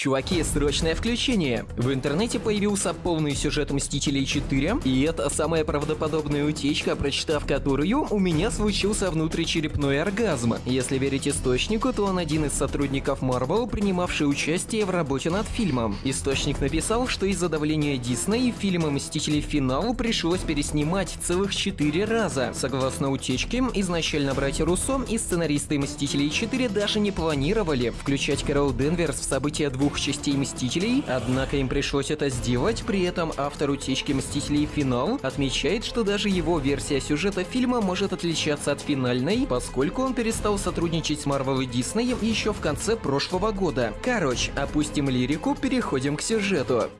Чуваки, срочное включение! В интернете появился полный сюжет Мстителей 4, и это самая правдоподобная утечка, прочитав которую, у меня случился внутричерепной оргазм. Если верить источнику, то он один из сотрудников Marvel, принимавший участие в работе над фильмом. Источник написал, что из-за давления Дисней фильм Мстители Финал пришлось переснимать целых 4 раза. Согласно утечке, изначально братья Руссо и сценаристы Мстителей 4 даже не планировали включать Кэрол Денверс в события двух двух частей Мстителей, однако им пришлось это сделать, при этом автор утечки Мстителей Финал отмечает, что даже его версия сюжета фильма может отличаться от финальной, поскольку он перестал сотрудничать с Marvel и Disney еще в конце прошлого года. Короче, опустим лирику, переходим к сюжету.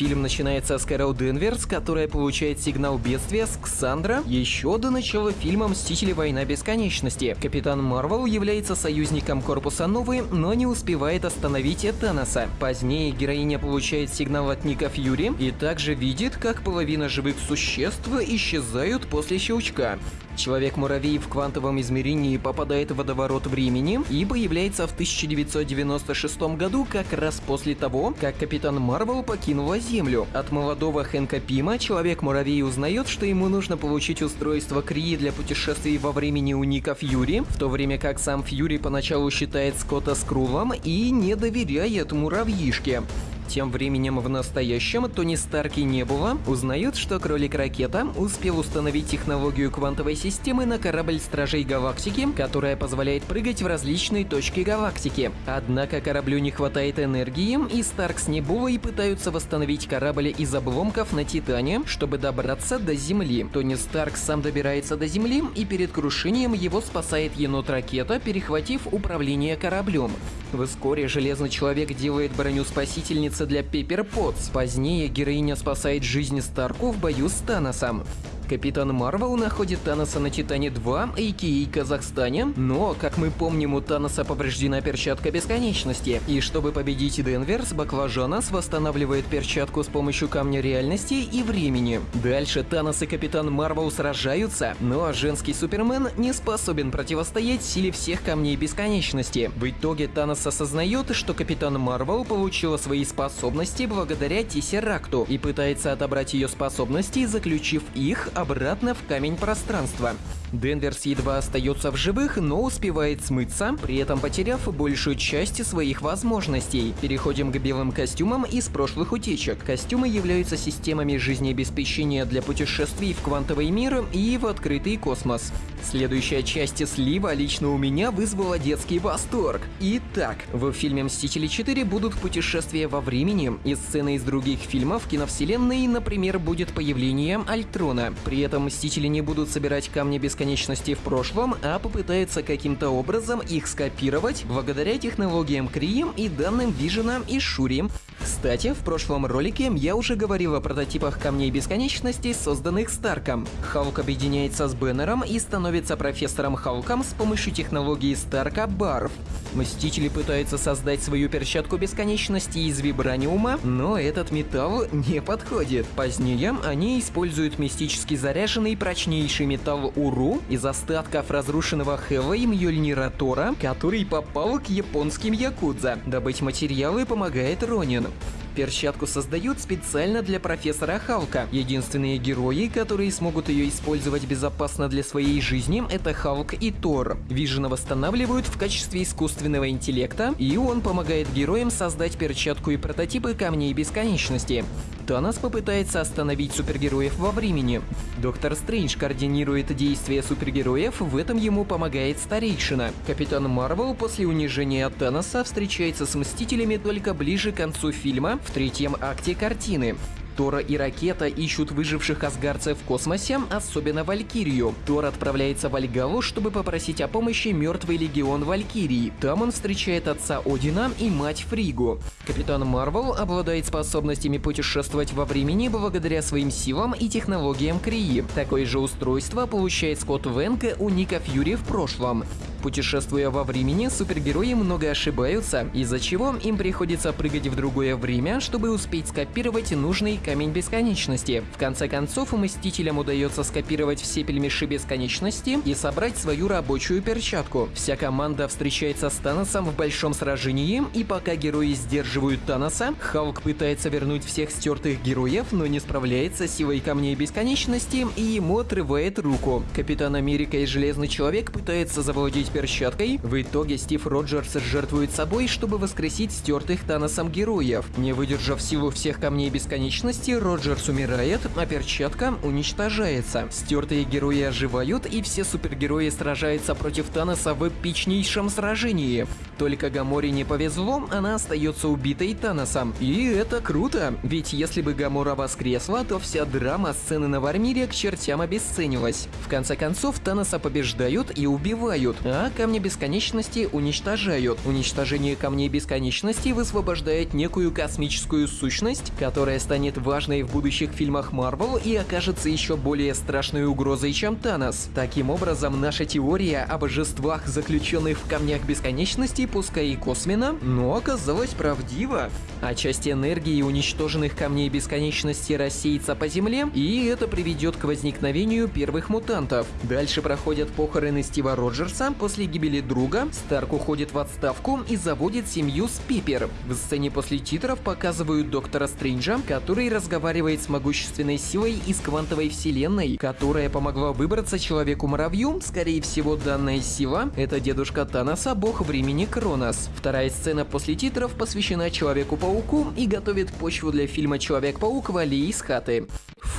Фильм начинается с Кэрол Денверс, которая получает сигнал бедствия с Ксандра еще до начала фильма «Мстители. Война бесконечности». Капитан Марвел является союзником Корпуса Новый, но не успевает остановить Таноса. Позднее героиня получает сигнал от Ника Фьюри и также видит, как половина живых существ исчезают после щелчка. Человек-муравей в квантовом измерении попадает в водоворот времени и появляется в 1996 году как раз после того, как Капитан Марвел покинула Землю. От молодого Хэнка Пима Человек-муравей узнает, что ему нужно получить устройство Крии для путешествий во времени у Ника Фьюри, в то время как сам Фьюри поначалу считает Скотта Скрулом и не доверяет муравьишке. Тем временем в настоящем Тони Старки не было, узнают, что Кролик-ракета успел установить технологию квантовой системы на корабль Стражей Галактики, которая позволяет прыгать в различные точки галактики. Однако кораблю не хватает энергии, и Старк с Небулой пытаются восстановить корабль из обломков на Титане, чтобы добраться до Земли. Тони Старк сам добирается до Земли, и перед крушением его спасает енот-ракета, перехватив управление кораблем. Вскоре Железный Человек делает броню спасительницы для Пеппер Потс. Позднее героиня спасает жизнь Старку в бою с Таносом. Капитан Марвел находит Таноса на Титане-2, а.к.а. Казахстане, но, как мы помним, у Таноса повреждена перчатка бесконечности, и чтобы победить Денверс, Баклажанас восстанавливает перчатку с помощью камня реальности и времени. Дальше Танос и Капитан Марвел сражаются, но женский Супермен не способен противостоять силе всех камней бесконечности. В итоге Танос осознает, что Капитан Марвел получила свои способности благодаря Тессеракту и пытается отобрать ее способности, заключив их обратно в камень пространства. Денверс едва остается в живых, но успевает смыться, при этом потеряв большую часть своих возможностей. Переходим к белым костюмам из прошлых утечек. Костюмы являются системами жизнеобеспечения для путешествий в квантовый мир и в открытый космос. Следующая часть слива лично у меня вызвала детский восторг. Итак, в фильме «Мстители 4» будут путешествия во времени, и сцены из других фильмов киновселенной, например, будет появление Альтрона. При этом Мстители не будут собирать камни бесконечности в прошлом, а попытаются каким-то образом их скопировать благодаря технологиям Крием и данным Вижена и Шури. Кстати, в прошлом ролике я уже говорил о прототипах камней бесконечности, созданных Старком. Халк объединяется с Беннером и становится профессором Халком с помощью технологии Старка Барф. Мстители пытаются создать свою перчатку бесконечности из вибраниума, но этот металл не подходит. Позднее они используют мистически заряженный прочнейший металл Уру из остатков разрушенного Хэва и Мьёльнира Тора, который попал к японским якудза. Добыть материалы помогает Ронин. Перчатку создают специально для профессора Халка. Единственные герои, которые смогут ее использовать безопасно для своей жизни, это Халк и Тор. Вижена восстанавливают в качестве искусственного интеллекта, и он помогает героям создать перчатку и прототипы камней бесконечности. Танос попытается остановить супергероев во времени. Доктор Стрэндж координирует действия супергероев, в этом ему помогает Старейшина. Капитан Марвел после унижения Таноса встречается с Мстителями только ближе к концу фильма, в третьем акте картины. Тора и Ракета ищут выживших асгарцев в космосе, особенно Валькирию. Тор отправляется в Альгалу, чтобы попросить о помощи мертвый легион Валькирии. Там он встречает отца Одина и мать Фригу. Капитан Марвел обладает способностями путешествовать во времени благодаря своим силам и технологиям Крии. Такое же устройство получает Скотт Венка у Ника Фьюри в прошлом. Путешествуя во времени, супергерои много ошибаются, из-за чего им приходится прыгать в другое время, чтобы успеть скопировать нужный Камень Бесконечности. В конце концов, Мстителям удается скопировать все пельмеши Бесконечности и собрать свою рабочую перчатку. Вся команда встречается с Таносом в большом сражении, и пока герои сдерживают Таноса, Халк пытается вернуть всех стертых героев, но не справляется с силой Камней Бесконечности, и ему отрывает руку. Капитан Америка и Железный Человек пытаются завладеть перчаткой, в итоге Стив Роджерс жертвует собой, чтобы воскресить стертых Таносом героев. Не выдержав силу всех Камней Бесконечности, Роджерс умирает, а перчатка уничтожается. Стертые герои оживают, и все супергерои сражаются против Таноса в эпичнейшем сражении. Только Гаморе не повезло, она остается убитой Таносом. И это круто, ведь если бы Гамора воскресла, то вся драма сцены на Вармире к чертям обесценилась. В конце концов, Таноса побеждают и убивают, а Камни Бесконечности уничтожают. Уничтожение Камней Бесконечности высвобождает некую космическую сущность, которая станет важной в будущих фильмах Марвел и окажется еще более страшной угрозой, чем Танос. Таким образом, наша теория о божествах, заключенных в Камнях Бесконечности, пускай и косвенно, но оказалась правдива. А часть энергии уничтоженных Камней Бесконечности рассеется по Земле, и это приведет к возникновению первых мутантов. Дальше проходят похороны Стива Роджерса, после гибели друга Старк уходит в отставку и заводит семью с Пипер. В сцене после титров показывают Доктора Стрэнджа, который разговаривает с могущественной силой из квантовой вселенной, которая помогла выбраться Человеку-муравью. Скорее всего, данная сила — это дедушка Таноса, бог времени Кронос. Вторая сцена после титров посвящена Человеку-пауку и готовит почву для фильма Человек-паук Вали из хаты.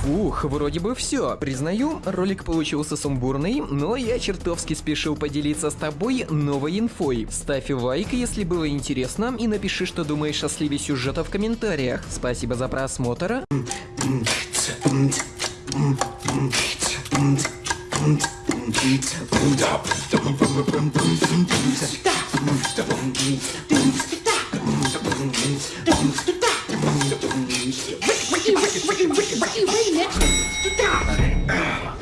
Фух, вроде бы все. Признаю, ролик получился сумбурный, но я чертовски спешил поделиться с тобой новой инфой. Ставь лайк, если было интересно, и напиши, что думаешь о сливе сюжета в комментариях. Спасибо за просмотр. Wait, wait, wait, wait, wait, wait, wait, wait, wait, wait, wait, wait,